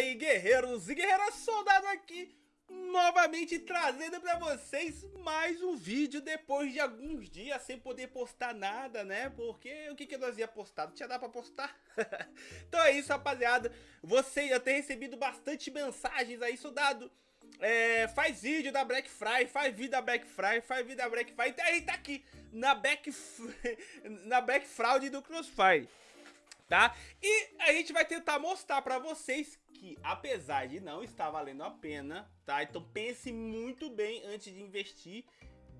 aí, guerreiros e guerreiras, soldado aqui, novamente trazendo pra vocês mais um vídeo depois de alguns dias sem poder postar nada, né? Porque o que, que nós ia postar? Não tinha dado pra postar? então é isso, rapaziada. Você já tem recebido bastante mensagens aí, soldado. É, faz vídeo da Black Friday, faz vídeo da Black Friday, faz vídeo da Black Friday. Então aí tá aqui, na Black, na Black Fraud do Crossfire tá? E a gente vai tentar mostrar pra vocês que, apesar de não estar valendo a pena, tá? Então pense muito bem antes de investir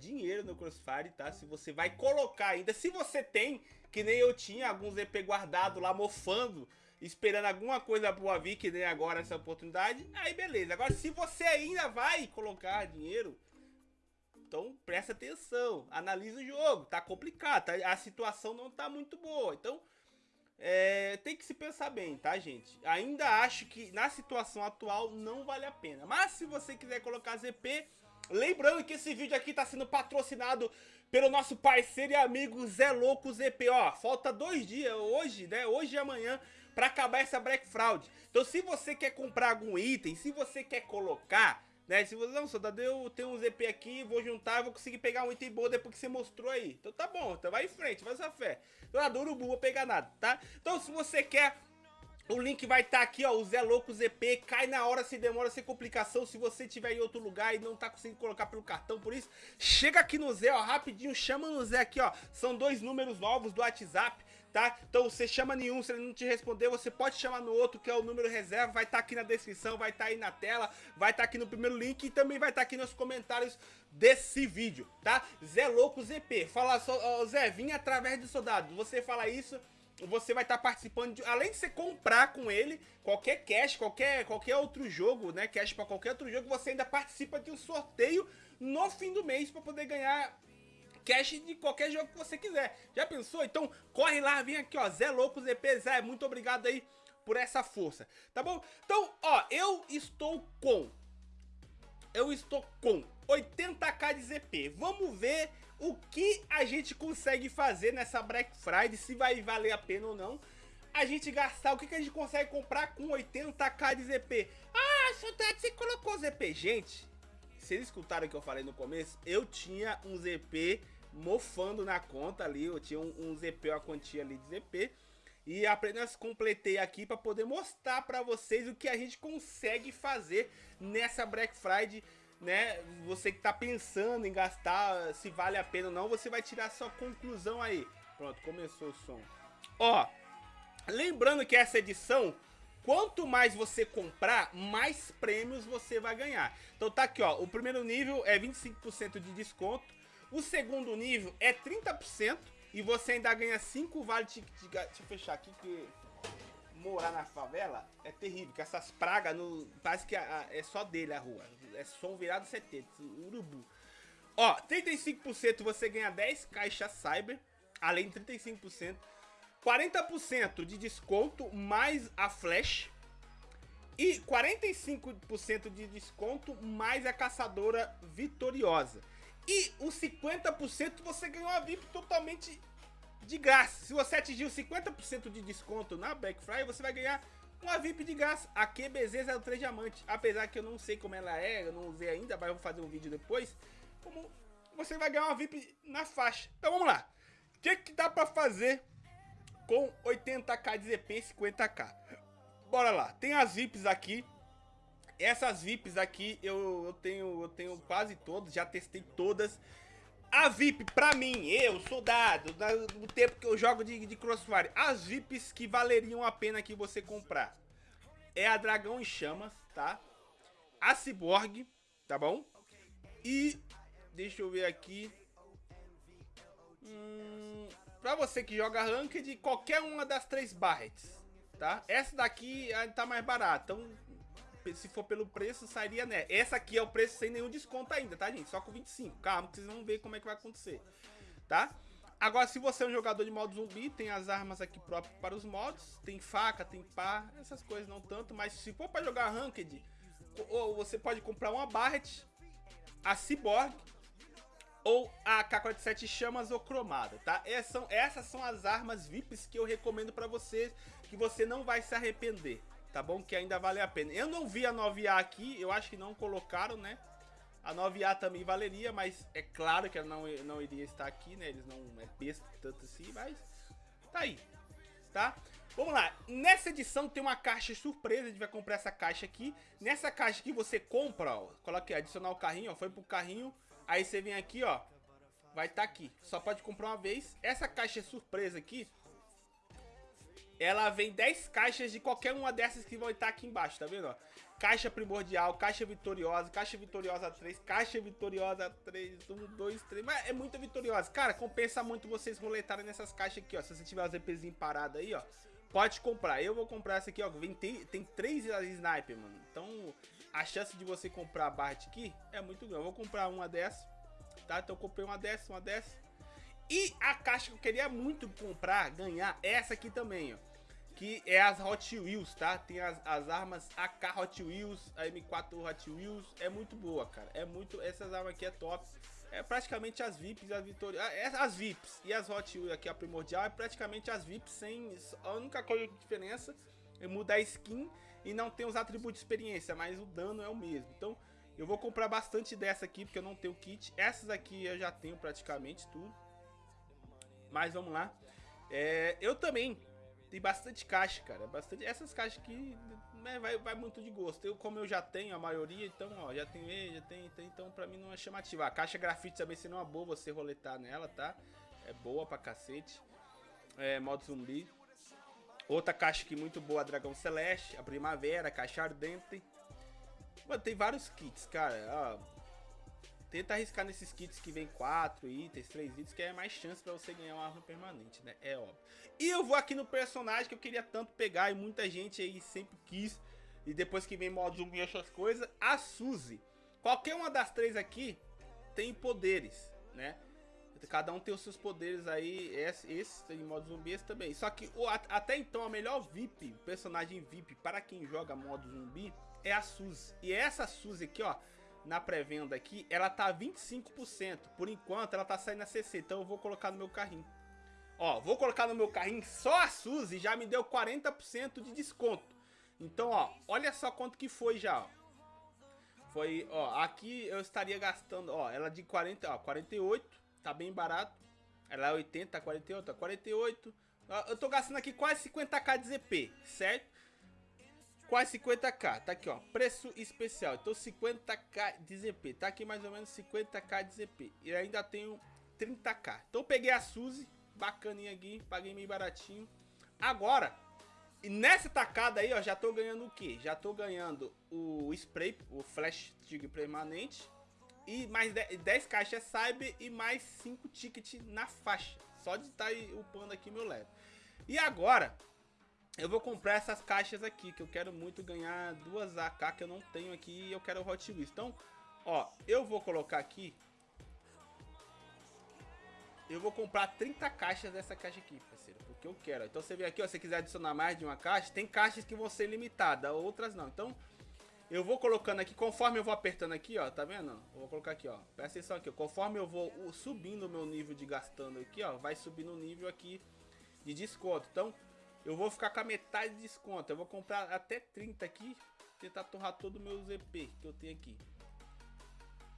dinheiro no Crossfire, tá? Se você vai colocar ainda, se você tem, que nem eu tinha, alguns EP guardado lá mofando, esperando alguma coisa boa vir, que nem agora essa oportunidade, aí beleza. Agora, se você ainda vai colocar dinheiro, então presta atenção, analisa o jogo, tá complicado, tá? a situação não tá muito boa, então é, tem que se pensar bem, tá, gente? Ainda acho que na situação atual não vale a pena. Mas se você quiser colocar ZP, lembrando que esse vídeo aqui tá sendo patrocinado pelo nosso parceiro e amigo Zé Louco ZP. Ó, falta dois dias, hoje, né? Hoje e amanhã, para acabar essa Black Fraud. Então se você quer comprar algum item, se você quer colocar né? Se você, não, soldado, eu tenho um ZP aqui, vou juntar, vou conseguir pegar um item bom depois que você mostrou aí. Então tá bom, então vai em frente, faz sua fé. Soldado, urubu, vou pegar nada, tá? Então se você quer o link vai estar tá aqui, ó, o Zé Louco ZP, cai na hora, se demora, sem complicação, se você estiver em outro lugar e não tá conseguindo colocar pelo cartão, por isso, chega aqui no Zé, ó, rapidinho, chama no Zé aqui, ó, são dois números novos do WhatsApp, tá? Então você chama nenhum, se ele não te responder, você pode chamar no outro, que é o número reserva, vai estar tá aqui na descrição, vai estar tá aí na tela, vai estar tá aqui no primeiro link e também vai estar tá aqui nos comentários desse vídeo, tá? Zé Louco ZP, fala só, Zé, vim através do soldado, você fala isso você vai estar tá participando de, além de você comprar com ele qualquer cash, qualquer, qualquer outro jogo, né, cash para qualquer outro jogo, você ainda participa de um sorteio no fim do mês para poder ganhar cash de qualquer jogo que você quiser. Já pensou? Então corre lá, vem aqui, ó, Zé Louco ZP, Zé, muito obrigado aí por essa força, tá bom? Então, ó, eu estou com eu estou com 80k de ZP. Vamos ver o que a gente consegue fazer nessa Black Friday, se vai valer a pena ou não. A gente gastar, o que, que a gente consegue comprar com 80k de ZP. Ah, soldado, você colocou ZP. Gente, vocês escutaram o que eu falei no começo? Eu tinha um ZP mofando na conta ali, eu tinha um, um ZP, uma quantia ali de ZP. E apenas completei aqui para poder mostrar para vocês o que a gente consegue fazer nessa Black Friday né, você que tá pensando em gastar, se vale a pena ou não, você vai tirar sua conclusão aí. Pronto, começou o som. Ó, lembrando que essa edição, quanto mais você comprar, mais prêmios você vai ganhar. Então tá aqui, ó, o primeiro nível é 25% de desconto, o segundo nível é 30% e você ainda ganha 5 vales de, de, Deixa eu fechar aqui que morar na favela é terrível, que essas pragas no, parece que é só dele a rua. É som virado 70, urubu. Ó, 35% você ganha 10 caixas cyber, além de 35%. 40% de desconto mais a flash. E 45% de desconto mais a caçadora vitoriosa. E os 50% você ganhou a VIP totalmente de graça. Se você atingir 50% de desconto na Black Friday, você vai ganhar uma VIP de graça. A QBZ03 Diamante. Apesar que eu não sei como ela é, eu não usei ainda, mas eu vou fazer um vídeo depois. Como você vai ganhar uma VIP na faixa. Então vamos lá. O que, que dá pra fazer com 80k de ZP e 50k? Bora lá. Tem as VIPs aqui. Essas VIPs aqui eu, eu, tenho, eu tenho quase todas, já testei todas. A VIP, pra mim, eu, soldado, no tempo que eu jogo de, de Crossfire, as VIPs que valeriam a pena que você comprar é a Dragão em Chamas, tá? A Cyborg, tá bom? E, deixa eu ver aqui, hum, pra você que joga Ranked, qualquer uma das três Barrets, tá? Essa daqui tá mais barata, então se for pelo preço, sairia né. Essa aqui é o preço sem nenhum desconto ainda, tá, gente? Só com 25. Calma, que vocês vão ver como é que vai acontecer, tá? Agora, se você é um jogador de modo zumbi, tem as armas aqui próprias para os modos. Tem faca, tem pá, essas coisas não tanto. Mas se for para jogar Ranked, ou você pode comprar uma Barret, a Cyborg ou a K-47 Chamas ou Cromada, tá? Essas são, essas são as armas VIPs que eu recomendo para vocês, que você não vai se arrepender tá bom? Que ainda vale a pena. Eu não vi a 9A aqui, eu acho que não colocaram, né? A 9A também valeria, mas é claro que ela não, não iria estar aqui, né? Eles não é besta tanto assim, mas tá aí, tá? Vamos lá, nessa edição tem uma caixa surpresa, a gente vai comprar essa caixa aqui. Nessa caixa que você compra, ó, coloca adicionar o carrinho, ó, foi pro carrinho, aí você vem aqui, ó, vai estar tá aqui. Só pode comprar uma vez. Essa caixa surpresa aqui, ela vem 10 caixas de qualquer uma dessas que vão estar aqui embaixo, tá vendo, ó? Caixa primordial, caixa vitoriosa, caixa vitoriosa 3, caixa vitoriosa 3, 1, 2, 3. Mas é muito vitoriosa. Cara, compensa muito vocês roletarem nessas caixas aqui, ó. Se você tiver os EPzinho parado aí, ó. Pode comprar. Eu vou comprar essa aqui, ó. Vem, tem, tem três sniper, mano. Então, a chance de você comprar a Bart aqui é muito grande. Eu vou comprar uma dessa, tá? Então, eu comprei uma dessa, uma dessa. E a caixa que eu queria muito comprar, ganhar, é essa aqui também, ó que é as Hot Wheels, tá? Tem as, as armas AK Hot Wheels, a M4 Hot Wheels, é muito boa, cara. É muito, essas armas aqui é top. É praticamente as VIPs, as Vitória, ah, é, as VIPs e as Hot Wheels aqui a primordial é praticamente as VIPs sem a única coisa de diferença é mudar a skin e não tem os atributos de experiência, mas o dano é o mesmo. Então, eu vou comprar bastante dessa aqui porque eu não tenho kit. Essas aqui eu já tenho praticamente tudo. Mas vamos lá. É, eu também tem bastante caixa, cara. Bastante. Essas caixas aqui né, vai, vai muito de gosto. Eu, como eu já tenho a maioria, então, ó, já tenho ele, já tem, tem, então pra mim não é chamativa. A caixa grafite também seria uma boa você roletar nela, tá? É boa pra cacete. É, modo zumbi. Outra caixa aqui muito boa, Dragão Celeste, a Primavera, Caixa Ardente. Mano, tem vários kits, cara. Ó, Tenta arriscar nesses kits que vem 4 itens, 3 itens, que é mais chance pra você ganhar uma arma permanente, né? É óbvio. E eu vou aqui no personagem que eu queria tanto pegar e muita gente aí sempre quis. E depois que vem modo zumbi e essas coisas, a Suzy. Qualquer uma das três aqui tem poderes, né? Cada um tem os seus poderes aí, esse, esse tem modo zumbi, esse também. Só que o, até então a melhor VIP, personagem VIP para quem joga modo zumbi é a Suzy. E essa Suzy aqui, ó, na pré-venda aqui, ela tá 25%. Por enquanto, ela tá saindo a 60, então eu vou colocar no meu carrinho. Ó, vou colocar no meu carrinho só a Suzy já me deu 40% de desconto. Então, ó, olha só quanto que foi já, ó. Foi, ó, aqui eu estaria gastando, ó, ela de 40, ó, 48, tá bem barato. Ela é 80, 48, 48. Eu tô gastando aqui quase 50k de ZP, certo? Quase 50k. Tá aqui, ó, preço especial. Então 50k de ZP. Tá aqui mais ou menos 50k de ZP. E ainda tenho 30k. Então peguei a Suzy, bacaninha aqui, paguei meio baratinho. Agora, e nessa tacada aí, ó, já tô ganhando o que? Já tô ganhando o spray, o flash tigre permanente. E mais 10, caixas cyber e mais 5 tickets na faixa. Só de estar tá upando aqui meu level. E agora, eu vou comprar essas caixas aqui, que eu quero muito ganhar duas AK que eu não tenho aqui e eu quero Hot Wheels. Então, ó, eu vou colocar aqui... Eu vou comprar 30 caixas dessa caixa aqui, parceiro, porque eu quero. Então você vê aqui, ó, se quiser adicionar mais de uma caixa, tem caixas que vão ser limitadas, outras não. Então, eu vou colocando aqui, conforme eu vou apertando aqui, ó, tá vendo? Eu vou colocar aqui, ó, presta atenção aqui, ó, conforme eu vou subindo o meu nível de gastando aqui, ó, vai subindo o nível aqui de desconto. Então, eu vou ficar com a metade de desconto. Eu vou comprar até 30 aqui. Tentar torrar todo o meu ZP que eu tenho aqui.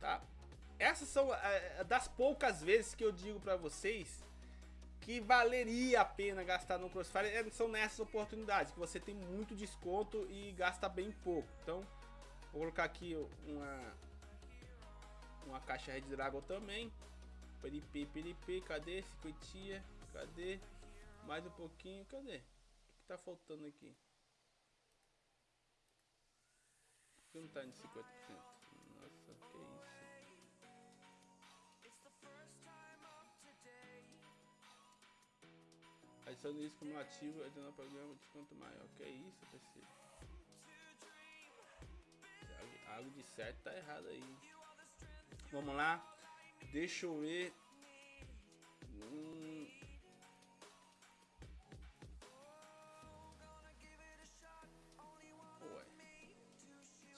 Tá? Essas são é, das poucas vezes que eu digo pra vocês que valeria a pena gastar no Crossfire. É, são nessas oportunidades que você tem muito desconto e gasta bem pouco. Então, vou colocar aqui uma, uma caixa Red Dragon também. Peripi, peripi, cadê? Cinquentinha, cadê? Mais um pouquinho, cadê? Tá faltando aqui? Por que não tá em 50%? Nossa, que isso? Adicione isso como ativo, adicionar programa desconto maior. Que isso, parceiro? Algo de certo tá errado aí. Vamos lá. Deixa eu ver. Hum,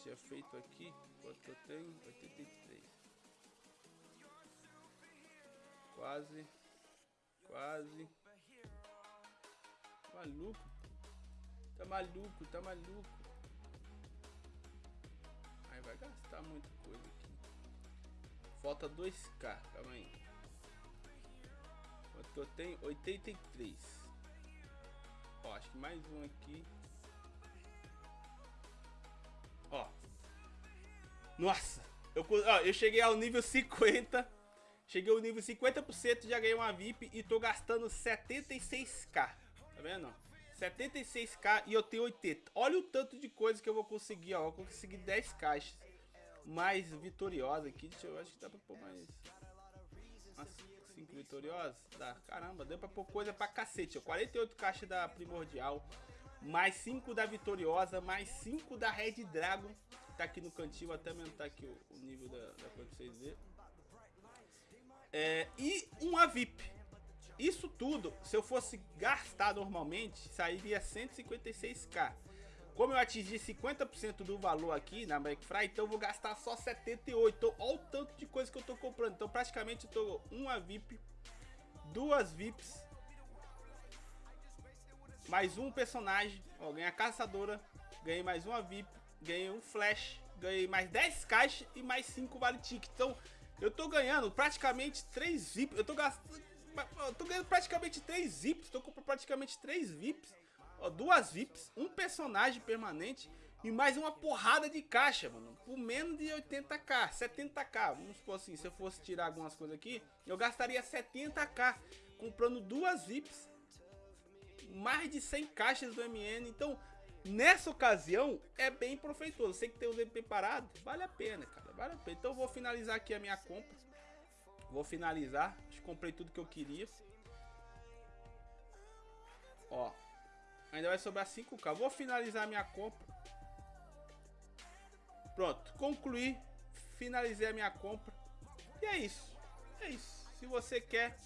tinha feito aqui, quanto que eu tenho? 83. Quase. Quase. Maluco. Tá maluco, tá maluco. Aí vai gastar muita coisa aqui. Falta 2k, calma aí. Quanto que eu tenho? 83. Ó, acho que mais um aqui. Nossa! Eu, ó, eu cheguei ao nível 50. Cheguei ao nível 50%, já ganhei uma VIP e tô gastando 76k. Tá vendo? 76k e eu tenho 80. Olha o tanto de coisa que eu vou conseguir, ó. Eu vou conseguir 10 caixas mais vitoriosas aqui. Deixa eu, acho que dá pra pôr mais... Umas 5 vitoriosas? Dá, caramba, deu pra pôr coisa pra cacete. Ó. 48 caixas da Primordial, mais 5 da Vitoriosa, mais 5 da Red Dragon. Tá aqui no cantinho, vou até aumentar aqui o, o nível da, da coisa pra vocês verem. É, e uma VIP. Isso tudo, se eu fosse gastar normalmente, sairia 156k. Como eu atingi 50% do valor aqui na Black Friday, então eu vou gastar só 78. Então, olha o tanto de coisa que eu tô comprando. Então, praticamente, eu tô uma VIP, duas VIPs, mais um personagem. Ó, ganhei a caçadora, ganhei mais uma VIP, ganhei um flash, ganhei mais 10 caixas e mais 5 vale ticket. Então, eu tô ganhando praticamente 3 VIPs. Eu tô gastando eu tô ganhando praticamente 3 VIPs, tô comprando praticamente 3 VIPs, ó, duas VIPs, um personagem permanente e mais uma porrada de caixa, mano, por menos de 80k, 70k, vamos supor assim, se eu fosse tirar algumas coisas aqui, eu gastaria 70k comprando duas VIPs, mais de 100 caixas do MN, então nessa ocasião é bem proveitoso, sei que tem o ZP parado, vale a pena, cara, vale a pena, então eu vou finalizar aqui a minha compra, Vou finalizar. Acho que comprei tudo que eu queria. Ó. Ainda vai sobrar 5k. Vou finalizar minha compra. Pronto. Concluí. Finalizei a minha compra. E é isso. É isso. Se você quer.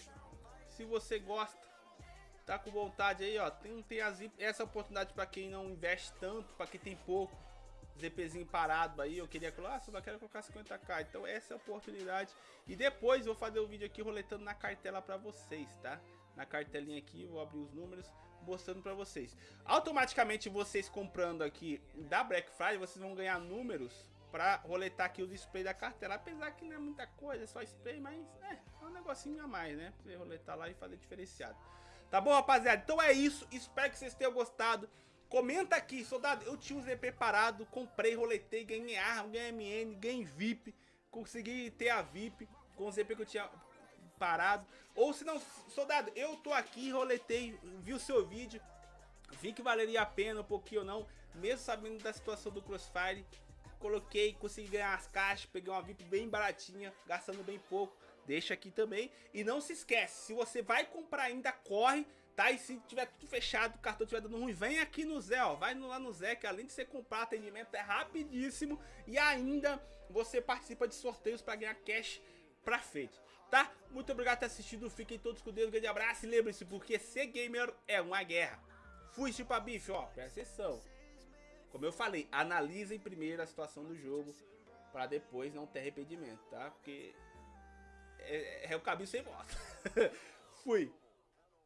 Se você gosta. Tá com vontade aí, ó. Tem, tem as, essa oportunidade para quem não investe tanto. para quem tem pouco ZPzinho parado aí, eu queria colocar, ah, só quero colocar 50k, então essa é a oportunidade. E depois vou fazer o um vídeo aqui roletando na cartela pra vocês, tá? Na cartelinha aqui, vou abrir os números, mostrando pra vocês. Automaticamente vocês comprando aqui da Black Friday, vocês vão ganhar números pra roletar aqui os spray da cartela. Apesar que não é muita coisa, é só spray, mas é, é um negocinho a mais, né? Pra você roletar lá e fazer diferenciado. Tá bom, rapaziada? Então é isso, espero que vocês tenham gostado. Comenta aqui, soldado, eu tinha o ZP parado, comprei, roletei, ganhei arma, ganhei MN, ganhei VIP, consegui ter a VIP com o ZP que eu tinha parado. Ou se não, soldado, eu tô aqui, roletei, vi o seu vídeo, vi que valeria a pena um pouquinho ou não, mesmo sabendo da situação do Crossfire, coloquei, consegui ganhar as caixas, peguei uma VIP bem baratinha, gastando bem pouco, deixa aqui também. E não se esquece, se você vai comprar ainda, corre, tá? E se tiver tudo fechado, o cartão tiver dando ruim, vem aqui no Zé, ó. Vai lá no Zé, que além de você comprar atendimento, é rapidíssimo. E ainda você participa de sorteios para ganhar cash pra frente, tá? Muito obrigado por ter assistido, fiquem todos com Deus, um grande abraço e lembre-se, porque ser gamer é uma guerra. Fui, chupa bife, ó, presta atenção. Como eu falei, analisem primeiro a situação do jogo para depois não ter arrependimento, tá? Porque é, é o caminho sem volta. Fui.